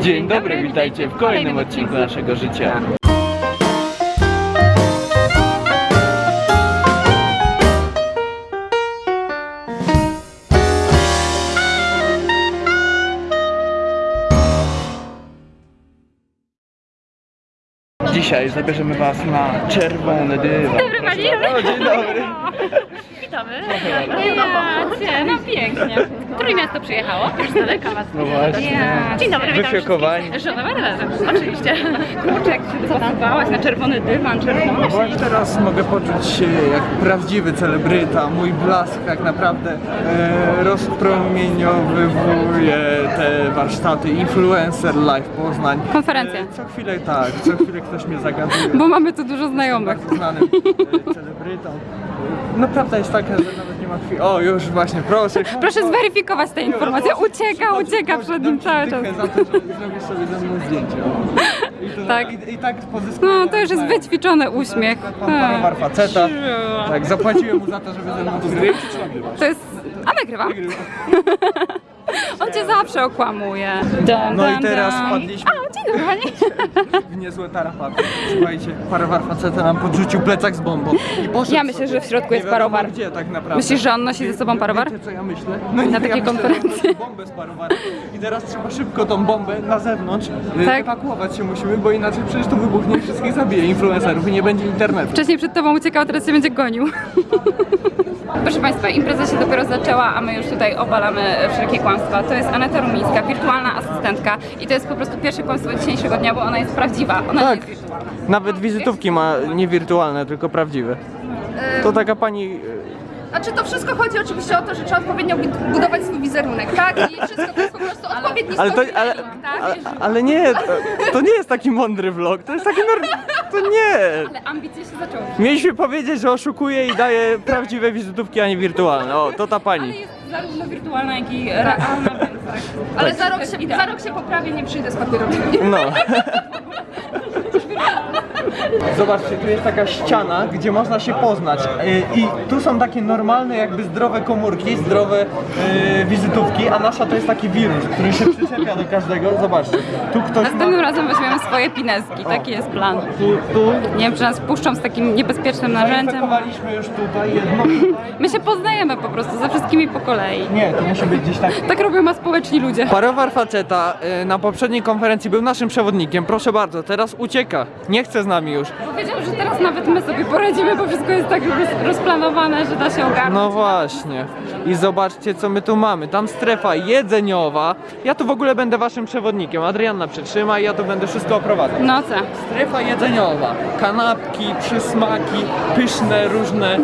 Dzień dobry, witajcie w kolejnym odcinku naszego życia. Dzisiaj zabierzemy was na czerwony dywan. Dobry, dzień dobry. Witamy. Ja, no pięknie. Które miasto przyjechało? Już z daleka was. No właśnie. Dzień dobry, witam Wyfiokowani. wszystkich. Żona Marlena, oczywiście. Kurczek, co tam bałaś na czerwony dywan, czerwony. No Właśnie teraz mogę poczuć się jak prawdziwy celebryta. Mój blask tak naprawdę e, rozpromieniowywuje te warsztaty Influencer Live Poznań. Konferencja. E, co chwilę tak, co chwilę ktoś mnie zagaduje. Bo mamy tu dużo znajomych. bardzo znanym e, celebrytą. No prawda jest taka, że nawet nie ma chwili. O, już właśnie, proszę. Proszę zweryfikować tę informację. Ucieka, ucieka przed nim cały czas. Za to, że zrobisz sobie ze mną zdjęcie. O. I to, Tak. I, i tak pozyskuje. No to już jest wyćwiczony uśmiech. Pan Parowar faceta. Tak, zapłaciłem mu za to, żeby ze mną tu zdjęcie To jest... A nagrywa? On cię zawsze okłamuje. Dun, No i teraz dun. Pani. w niezłe tarapaty. Słuchajcie, parowar faceta nam podrzucił plecak z bombą. I poszedł Ja myślę, że w środku jest parowar. Gdzie tak naprawdę? Myślisz, że on nosi ze sobą parowar? Wiecie co ja myślę? No nie, Na takiej ja myślę, konferencji. on nosi bombę z parowarem. I teraz trzeba szybko tą bombę na zewnątrz Tak. tak. ewakuować się musimy, bo inaczej przecież to wybuchnie i wszystkich zabije influencerów i nie będzie internetu. Wcześniej przed tobą uciekał, teraz się będzie gonił. Proszę Państwa, impreza się dopiero zaczęła, a my już tutaj obalamy wszelkie kłamstwa. To jest Aneta Rumińska, wirtualna asystentka i to jest po prostu pierwsze kłamstwo dzisiejszego dnia, bo ona jest prawdziwa. Ona Tak. jest wirtualna. Nawet wizytówki ma nie wirtualne, tylko prawdziwe. To taka pani... Znaczy to wszystko chodzi oczywiście o to, że trzeba odpowiednio bud- budować swój wizerunek, tak? I wszystko to jest po prostu odpowiedni Ale to, ale, tak? ale, ale nie, to, to nie jest taki mądry vlog, to jest taki. To nie! Ale ambicje się zaczęły. Mieliśmy powiedzieć, że oszukuje i daje prawdziwe wizytówki, a nie wirtualne. O, to ta pani. zarówno wirtualna, jak i realna, więc tak. Ale Tak. za rok, się, za rok się poprawię, nie przyjdę z papierami. No. Zobaczcie, tu jest taka ściana, gdzie można się poznać. Yy, I tu są takie normalne, jakby zdrowe komórki, zdrowe yy, wizytówki, a nasza to jest taki wirus, który się przyczepia do każdego. Zobaczcie, tu ktoś ma... Następnym razem weźmiemy swoje pineski, taki jest plan. Tu, tu. Nie wiem, czy nas puszczą z takim niebezpiecznym narzędziem. Zainfekowaliśmy już tutaj jedno. My się poznajemy po prostu ze wszystkimi po kolei. Nie, to musi być gdzieś tak. Tak robią społeczni ludzie. Parowar faceta y, na poprzedniej konferencji był naszym przewodnikiem. Proszę bardzo, teraz ucieka. Nie chce z nami już. Powiedział, że teraz nawet my sobie poradzimy, bo wszystko jest tak roz, rozplanowane, że da się ogarnąć. No właśnie. I zobaczcie, co my tu mamy. Tam strefa jedzeniowa. Ja tu w ogóle będę waszym przewodnikiem. Adrianna przytrzyma i ja tu będę wszystko oprowadzał. No co? Strefa jedzeniowa. Kanapki, przysmaki, pyszne, różne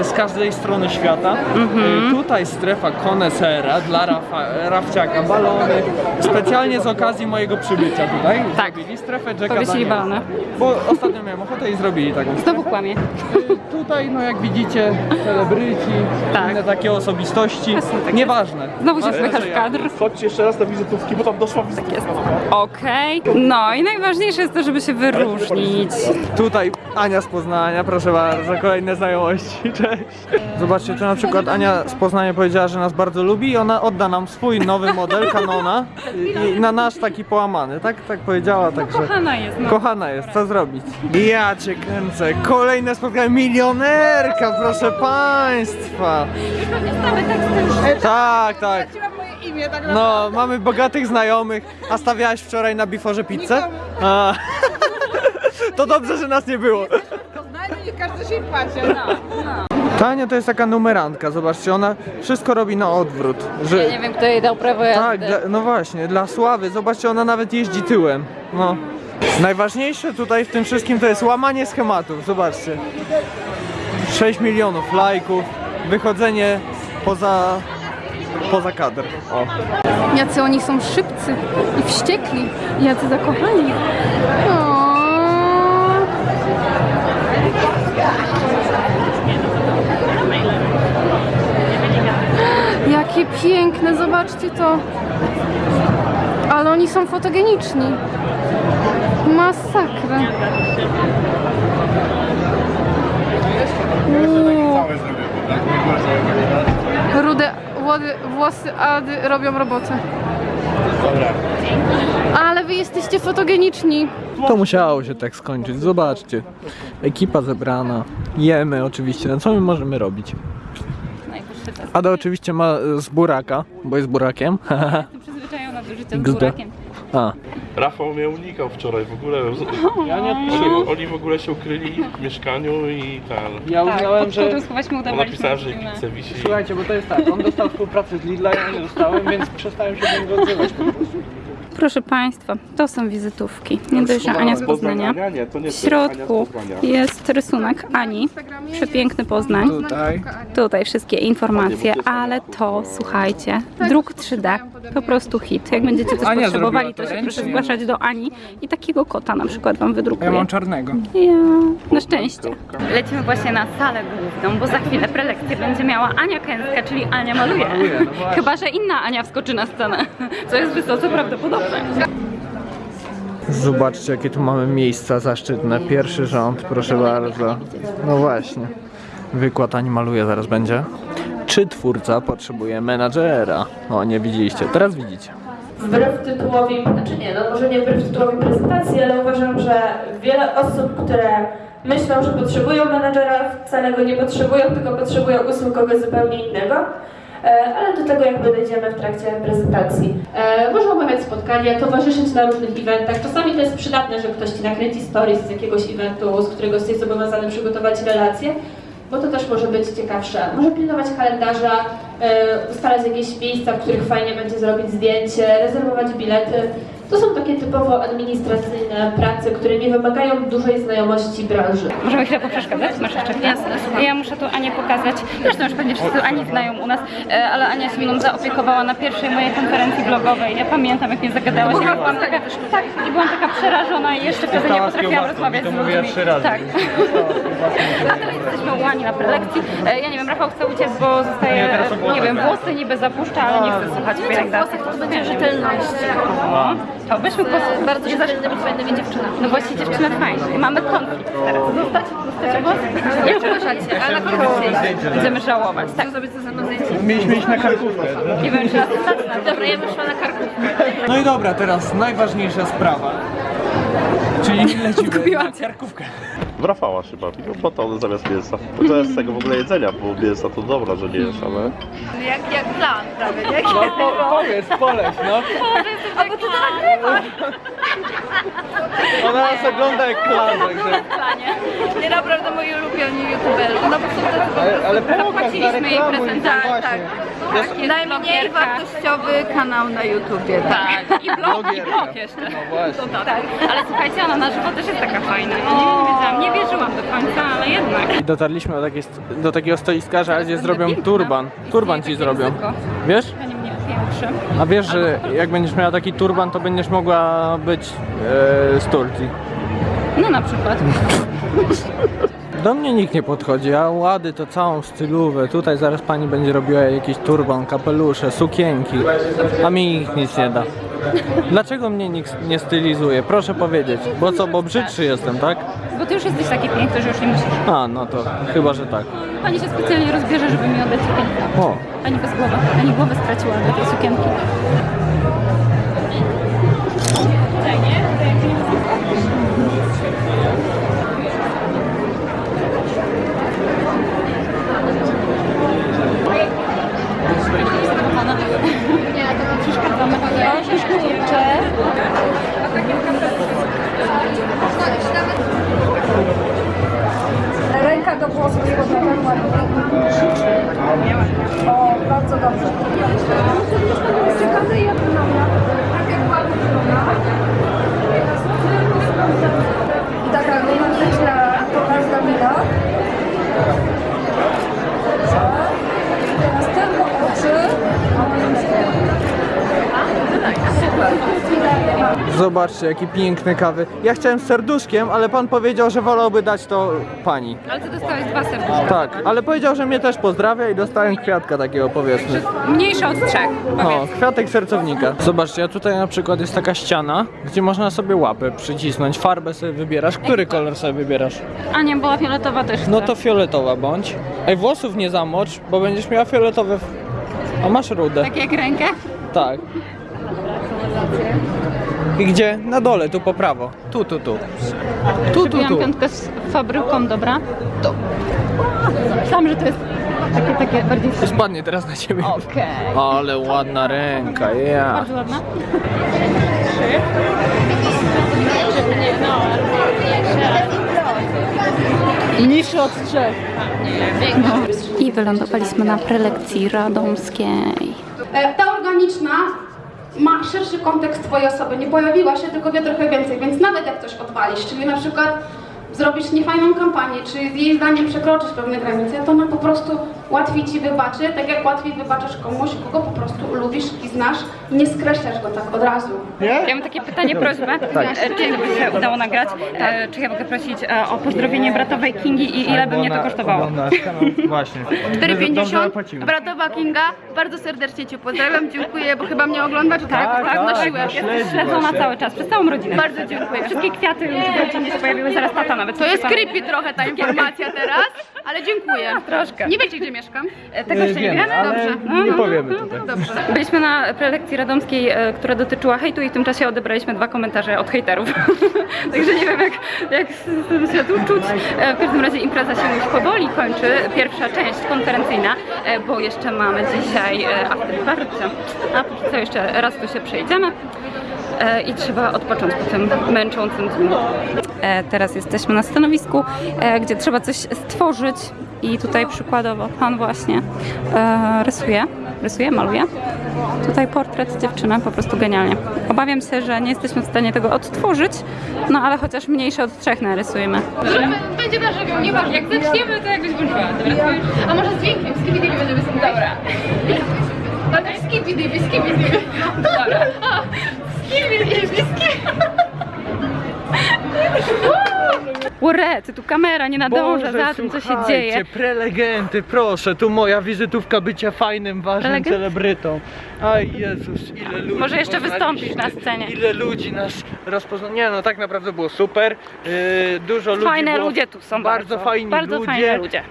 y, z każdej strony świata. Mhm. Y, tutaj strefa konesera dla Rafa, Rafciaka. Balony. Specjalnie z okazji mojego przybycia tutaj. Tak. Strefę Jacka Powiesili balony. Bo ostatnio miałem ochotę i zrobili taką Znowu kłamie. Y, Tutaj, no jak widzicie, celebryci, Tak. inne takie osobistości. Jasne, tak Nieważne. Znowu się ja- kadr. Chodźcie jeszcze raz na wizytówki, bo tam doszła wizytówka. Okej. No i najważniejsze jest to, żeby się wyróżnić. Tutaj Ania z Poznania, proszę bardzo, kolejne znajomości, cześć. Zobaczcie, tu na przykład Ania z Poznania powiedziała, że nas bardzo lubi i ona odda nam swój nowy model Canona i, i na nasz taki połamany, tak? Tak powiedziała, także... Kochana jest, no. Kochana jest, co zrobić? Ja cię kręcę, kolejne spotkanie, milionerka, proszę państwa. Tak, tak. moje imię, tak No, mamy bogatych znajomych. A stawiałaś wczoraj na biforze pizzę? A. To dobrze, że nas nie było. Poznajmy i każdy się płaci. No, Tania to jest taka numerantka, zobaczcie, ona wszystko robi na odwrót. Że... Ja nie wiem, kto jej dał prawo jazdy. Tak, dla, no właśnie, dla sławy. Zobaczcie, ona nawet jeździ tyłem. No. Najważniejsze tutaj w tym wszystkim to jest łamanie schematów, zobaczcie. 6 milionów lajków, wychodzenie poza, poza kadr. O. Jacy oni są szybcy i wściekli. Jacy zakochani. O. Jakie piękne, zobaczcie to. Ale oni są fotogeniczni. Masakra. Uuu. Rude włody, włosy Ady robią robotę. Ale jesteście fotogeniczni. To musiało się tak skończyć, zobaczcie. Ekipa zebrana, jemy oczywiście, no co my możemy robić? Ada oczywiście ma z buraka, bo jest burakiem. Jestem przyzwyczajona do życia z burakiem. A, Rafał mnie unikał wczoraj w ogóle. ja nie Oni, oni w ogóle się ukryli w mieszkaniu i ten. Ja Tak, uznałem, pod że... skórą schować mu On udawaliśmy napisała, że kice wisi. Słuchajcie, bo to jest tak, on dostał współpracę z Lidla, ja nie dostałem, więc przestałem się do niego odzywać po prostu. Proszę Państwa, to są wizytówki. Nie dość, że Ania z Poznania. Ania, nie, to nie W środku jest rysunek Ani. Przepiękny Poznań. Tutaj. Tutaj wszystkie informacje, ale to słuchajcie, druk 3D, po prostu hit. Jak będziecie coś Ania potrzebowali, to się proszę zgłaszać do Ani i takiego kota na przykład Wam wydrukuję. Ja mam czarnego. Ja, na szczęście. Lecimy właśnie na salę główną, bo za chwilę prelekcję będzie miała Ania Kęska, czyli Ania maluje. No. Chyba, że inna Ania wskoczy na scenę, co jest wysoce prawdopodobne. Zobaczcie, jakie tu mamy miejsca zaszczytne. Pierwszy rząd, proszę bardzo. No właśnie. Wykład Ani maluje zaraz będzie. Czy twórca potrzebuje menadżera? O, nie widzieliście. Teraz widzicie. Wbrew tytułowi, znaczy nie, no może nie wbrew tytułowi prezentacji, ale uważam, że wiele osób, które myślą, że potrzebują menedżera, wcale go nie potrzebują, tylko potrzebują usług kogoś zupełnie innego. E, Ale do tego jakby dojdziemy w trakcie prezentacji. E, Można omawiać spotkania, towarzyszyć na różnych eventach. Czasami to jest przydatne, że ktoś Ci nakręci stories z jakiegoś eventu, z którego jesteś zobowiązany przygotować relacje, bo to też może być ciekawsze. Może pilnować kalendarza, e, ustalać jakieś miejsca, w których fajnie będzie zrobić zdjęcie, rezerwować bilety. To są takie typowo administracyjne prace, które nie wymagają dużej znajomości branży. Możemy chwilę poprzeszkadzać? Masz jeszcze chwilę? Ja muszę tu Anię pokazać. Zresztą już pewnie wszyscy Ani znają u nas, e, ale Ania się mną zaopiekowała na pierwszej mojej konferencji blogowej. Ja pamiętam, jak mnie zagadałaś. Ja byłam taka, tak, i byłam taka przerażona i jeszcze wtedy nie potrafiłam rozmawiać z ludźmi. Tak. A teraz jesteśmy u Ani na prelekcji. E, Ja nie wiem, Rafał chce uciec, bo zostaje, nie wiem, włosy niby zapuszcza, ale nie chce słuchać pielęgnacji. To będzie rzetelności. To byśmy po bardzo rzetelnymi, fajnymi dziewczynami. No właśnie dziewczyny fajne. Mamy konflikt teraz. Zostać, zostać włosy? Jak uważacie? Ale na konflikt Będziemy żałować. Tak. zrobić ze mną zdjęcie? Mieliśmy iść na karkówkę. Nie wiem, czy. Dobra, ja bym szła na karkówkę. No i dobra, teraz najważniejsza sprawa. Czyli lecimy na karkówkę. W Rafała się bawi, no bo to on zamiast mięsa. To jest z tego w ogóle jedzenia, bo mięsa to dobra, że nie jesz, ale... Jak, jak plan prawie, nie? No po, powiedz, poleć, no. A bo ty to nagrywasz! Ona nas ogląda jak klan, także... Nie naprawdę moi ulubieni youtuberzy. No bo są tacy Ale, ale pokaż, Zapłaciliśmy jej zareklamuj, prezentację, właśnie. Tak, jest Najmniej blogerka. wartościowy kanał na YouTubie. Tak, i blog, i blog jeszcze. No właśnie. Tak, ale słuchajcie, ona na żywo też jest taka fajna. Ja nie wiedziałam, nie wierzyłam do końca, ale jednak. I dotarliśmy do, takiej, do takiego stoiska, że Adzie zrobią turban. Turban ci zrobią. ryzyko. Wiesz? A wiesz, że jak będziesz miała taki turban, to będziesz mogła być e, z Turcji. No na przykład. Do mnie nikt nie podchodzi, a łady to całą stylówę. Tutaj zaraz pani będzie robiła jakiś turban, kapelusze, sukienki, a mi nikt nic nie da. Dlaczego mnie nikt nie stylizuje? Proszę powiedzieć. Bo co, bo brzydszy jestem, tak? Bo ty już jesteś taki piękny, że już nie musisz. A, no to chyba, że tak. Pani się specjalnie rozbierze, żeby mi oddać sukienkę. O, Pani bez głowy. Pani głowę straciła do tej sukienki. Do powrotem ładnie. O, bardzo dobrze. Zobaczcie, jaki piękny kawy. Ja chciałem z serduszkiem, ale pan powiedział, że wolałby dać to pani. Ale ty dostałeś dwa serduszka. Tak, ale powiedział, że mnie też pozdrawia i dostałem kwiatka takiego, powiedzmy. Mniejsza od trzech, O, powiedz. kwiatek sercownika. Zobaczcie, a tutaj na przykład jest taka ściana, gdzie można sobie łapę przycisnąć, farbę sobie wybierasz. Który kolor sobie wybierasz? A nie, była fioletowa też. No chcę. to fioletowa bądź. Ej, włosów nie zamocz, bo będziesz miała fioletowe... A masz rudę. Tak jak rękę? Tak. I gdzie? Na dole, tu po prawo. Tu, tu, tu. Tu, tu, tu. piątkę z fabryką, dobra? To. Myślałam, że to jest takie, takie bardziej... Spadnie teraz na ciebie. Okej. Ale ładna ręka, ja. Bardzo ładna. Niższy od trzech. I wylądowaliśmy na prelekcji radomskiej. E, Ta organiczna ma szerszy kontekst twojej osoby, nie pojawiła się, tylko wie trochę więcej, więc nawet jak coś odwalisz, czyli na przykład zrobisz niefajną kampanię, czy jej zdaniem przekroczysz pewne granice, to ona po prostu łatwiej ci wybaczy, tak jak łatwiej wybaczasz komuś, kogo po prostu lubisz i znasz i nie skreślasz go tak od razu. Ja mam takie pytanie, prośbę. E, Czy jakby się udało nagrać? E, Czy ja mogę prosić e, o pozdrowienie bratowej Kingi i ile by mnie to kosztowało? Właśnie. 4,50 Bratowa Kinga, bardzo serdecznie Cię pozdrawiam, dziękuję, bo chyba mnie oglądasz, tak? Tak, tak, nosiłem. no Jesteś śledzona cały czas, przez całą rodzinę. Bardzo dziękuję. Wszystkie kwiaty już w rodzinie się pojawiły, zaraz tata nawet. To jest creepy trochę ta informacja teraz, ale dziękuję. Troszkę. Nie wiecie, gdzie mieszkam? E, Tego jeszcze nie Wiemy, wiemy? ale Dobrze. No, nie no, powiemy no, tutaj. Dobrze. Byliśmy na prelekcji radomskiej, e, która dotyczyła hejtu i w tym czasie odebraliśmy dwa komentarze od hejterów. Także nie wiem jak, jak z tym się tu czuć. E, W każdym razie impreza się już powoli kończy, pierwsza część konferencyjna, bo jeszcze mamy dzisiaj afterparty. A póki co jeszcze raz tu się przejdziemy. I trzeba odpocząć po tym męczącym dniu. Teraz jesteśmy na stanowisku, gdzie trzeba coś stworzyć i tutaj przykładowo pan właśnie e, rysuje, rysuje, maluje. Tutaj portret dziewczyny, po prostu genialnie. Obawiam się, że nie jesteśmy w stanie tego odtworzyć, no ale chociaż mniejsze od trzech narysujemy. Będzie na żywioł, nieważne. Jak zaczniemy, to jakbyś włączyła. Dobra. A może z dźwiękiem? Skibidi będziemy sobie. Dobra. Ale skibidi, skibidi. Dobra. Skibidi, skibidi. Ure, ty tu kamera nie nadąża Boże, za tym, co się dzieje. prelegenty, proszę, tu moja wizytówka bycia fajnym, ważnym Prelegent? celebrytą. Aj Jezus, ile ludzi Może jeszcze wystąpisz na scenie. Ile ludzi nas rozpoznało. Nie no, tak naprawdę było super. Yy, dużo ludzi Fajne było, ludzie tu są Bardzo, bardzo. fajni Bardzo ludzie. fajne ludzie.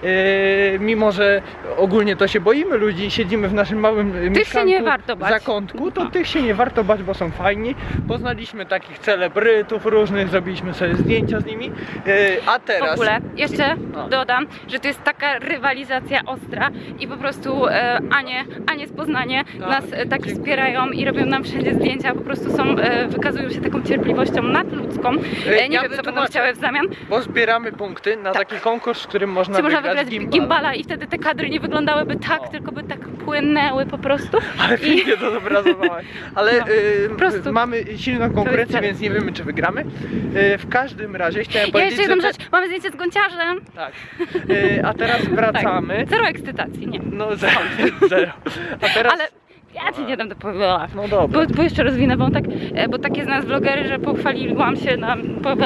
Yy, mimo, że ogólnie to się boimy ludzi siedzimy w naszym małym się mieszkanku, nie warto bać. zakątku, to No. tych się nie warto bać, bo są fajni. Poznaliśmy takich celebrytów różnych, zrobiliśmy sobie zdjęcia z nimi. Yy, a teraz... W ogóle, jeszcze No. dodam, że to jest taka rywalizacja ostra i po prostu e, Anie, Anie z Poznania Tak. nas e, tak wspierają i robią nam wszędzie zdjęcia, po prostu są, e, wykazują się taką cierpliwością nadludzką. E, nie ja wiem, co będą chciały w zamian. Bo zbieramy punkty na taki konkurs, w którym można Czy można wygrać wygrać gimbal. gimbala i wtedy te kadry nie wyglądały tak, tylko by tak płynęły po prostu. Ale I- pięknie to zobrazowałaś. Ale No, y, mamy silną konkurencję, więc nie wiemy czy wygramy. Y, w każdym razie chciałem Ja powiedzieć, że... rzecz, mamy zdjęcie z gąciarzem. Tak. Y, a teraz wracamy. Tak. Zero ekscytacji, nie. No zero. zero. A teraz... Ale ja ci nie dam to powiedzieć. No dobra. Bo, bo jeszcze rozwinę wątek, e, bo takie z nas vlogery, że pochwaliłam się na... po-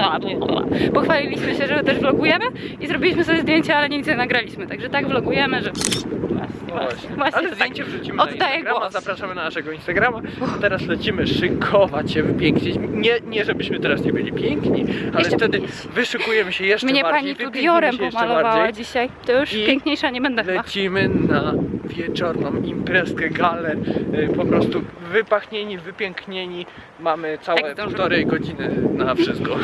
Pochwaliliśmy się, że też vlogujemy i zrobiliśmy sobie zdjęcia, ale nic nie nagraliśmy. Także tak vlogujemy, że... Właśnie, właśnie. Ale tak. zdjęcie wrzucimy na Oddaję Instagrama, głos. zapraszamy na naszego Instagrama. A teraz lecimy szykować się, wypięknić. Nie, nie żebyśmy teraz nie byli piękni, ale Jeszcze wtedy piękniejsi. wyszykujemy się jeszcze Mnie bardziej. pani tu diorem pomalowała bardziej. dzisiaj. To już I piękniejsza nie będę chyba. Lecimy na wieczorną imprezkę, galę, y, po prostu wypachnieni, wypięknieni. Mamy całe zdążymy. półtorej godziny na wszystko.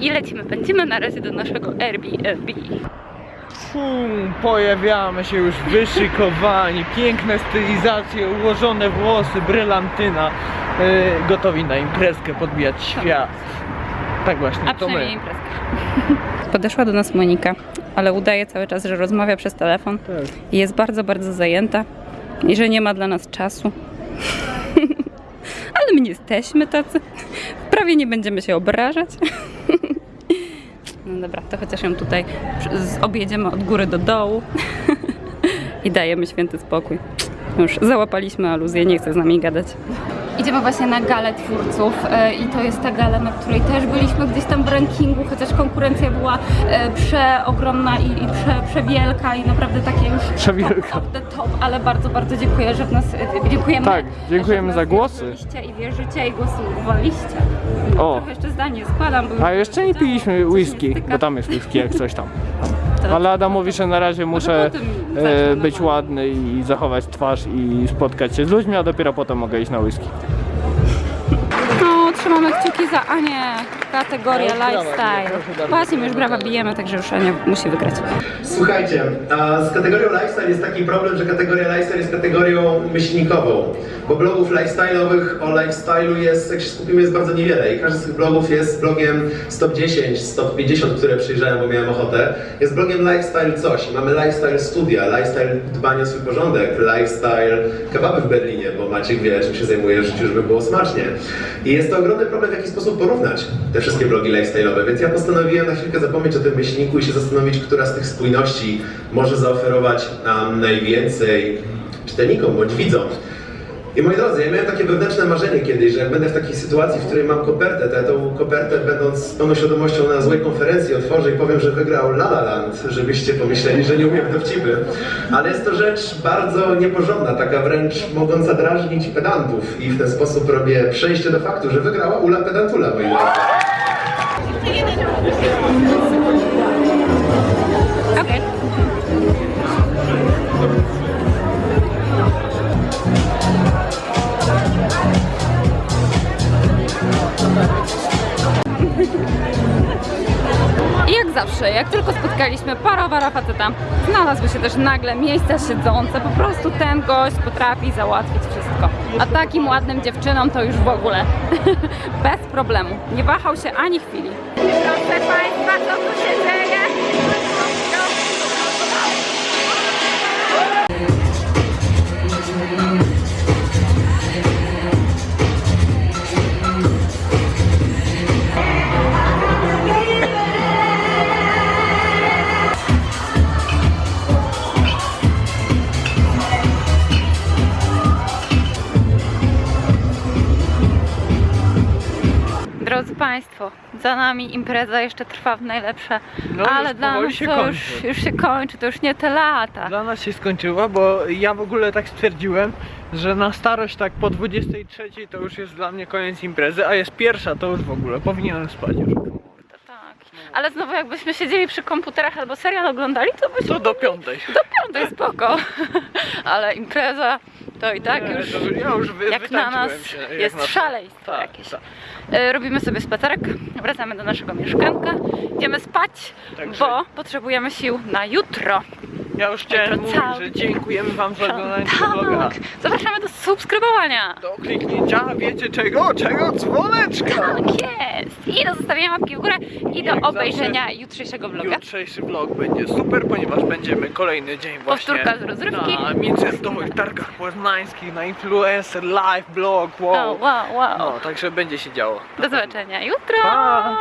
I lecimy, pędzimy na razie do naszego Airbnb. Fum, pojawiamy się już wyszykowani, piękne stylizacje, ułożone włosy, brylantyna, y, gotowi na imprezkę, podbijać świat. Tak właśnie, A to my. przynajmniej imprezka. Podeszła do nas Monika, ale udaje cały czas, że rozmawia przez telefon Tak. i jest bardzo, bardzo zajęta i że nie ma dla nas czasu. ale my nie jesteśmy tacy. Prawie nie będziemy się obrażać. no dobra, to chociaż ją tutaj objedziemy od góry do dołu i dajemy święty spokój. Już załapaliśmy aluzję, nie chce z nami gadać. Idziemy właśnie na galę twórców e, i to jest ta gala, na której też byliśmy gdzieś tam w rankingu, chociaż konkurencja była e, przeogromna i, i prze, przewielka i naprawdę takie już Przewielka. top the top, ale bardzo, bardzo dziękuję, że w nas, e, dziękujemy, Tak, dziękujemy za głosy. i wierzycie i głosowaliście. O. Trochę jeszcze zdanie składam. A jeszcze nie piliśmy whisky, bo tam jest whisky jak coś tam. Ale Adam mówi, że na razie muszę potem e, zacznę być ładny i zachować twarz i spotkać się z ludźmi, a dopiero potem mogę iść na whisky. No, Trzymamy kciuki za Anię. Kategoria lifestyle. Właśnie, my już brawa bijemy, także już Ania musi wygrać. Słuchajcie, a z kategorią lifestyle jest taki problem, że kategoria lifestyle jest kategorią myślnikową, bo blogów lifestyle'owych o lifestyle'u jest, jak się skupimy, jest bardzo niewiele i każdy z tych blogów jest blogiem stop 10, stop 50, które przyjrzałem, bo miałem ochotę, jest blogiem lifestyle coś. Mamy lifestyle studia, lifestyle dbania o swój porządek, lifestyle kebaby w Berlinie, bo Maciek wie, czym się zajmuje w życiu, żeby było smacznie. I jest to ogromny problem, w jaki sposób porównać te wszystkie blogi lifestyle'owe, więc ja postanowiłem na chwilkę zapomnieć o tym myślniku i się zastanowić, która z tych spójności może zaoferować nam najwięcej czytelnikom bądź widzom. I moi drodzy, ja miałem takie wewnętrzne marzenie kiedyś, że jak będę w takiej sytuacji, w której mam kopertę, to ja tą kopertę będąc z pełną świadomością na złej konferencji otworzę i powiem, że wygrał La La Land, żebyście pomyśleli, że nie umiem dowcipy. Ale jest to rzecz bardzo nieporządna, taka wręcz mogąca drażnić pedantów i w ten sposób robię przejście do faktu, że wygrała Ula Pedantula, moi drodzy. Zawsze, jak tylko spotkaliśmy parowara faceta, znalazły się też nagle miejsca siedzące. Po prostu ten gość potrafi załatwić wszystko. A takim ładnym dziewczynom to już w ogóle bez problemu. Nie wahał się ani chwili. Proszę Państwa, co tu się dzieje? Nami impreza jeszcze trwa w najlepsze, No, ale dla nas to już, kończy. już się kończy, to już nie te lata. Dla nas się skończyła, bo ja w ogóle tak stwierdziłem, że na starość tak po 23 to już jest dla mnie koniec imprezy, a jest pierwsza to już w ogóle powinienem spać już. Tak. Ale znowu jakbyśmy siedzieli przy komputerach albo serial oglądali, to byśmy To do piątej. do piątej spoko. Ale impreza to i tak Nie, już to ja już wy, jak na nas się, jak jest na- szaleństwo Tak, jakieś. tak. E, Robimy sobie spacerek, wracamy do naszego mieszkanka, idziemy spać, bo potrzebujemy sił na jutro. Ja już chciałem mówić, że dziękujemy wam za oglądanie tego vloga. Tak, zapraszamy do subskrybowania. Do kliknięcia, wiecie czego? Czego? Dzwoneczka! Tak jest. I do zostawienia łapki w górę i do obejrzenia jutrzejszego vloga. Jutrzejszy vlog będzie super, ponieważ będziemy kolejny dzień właśnie Powtórka z rozrywki. na międzynarodowych targach poznańskich, na influencer, live blog, wow. O, wow, wow. No, także będzie się działo. Do zobaczenia jutro. Pa!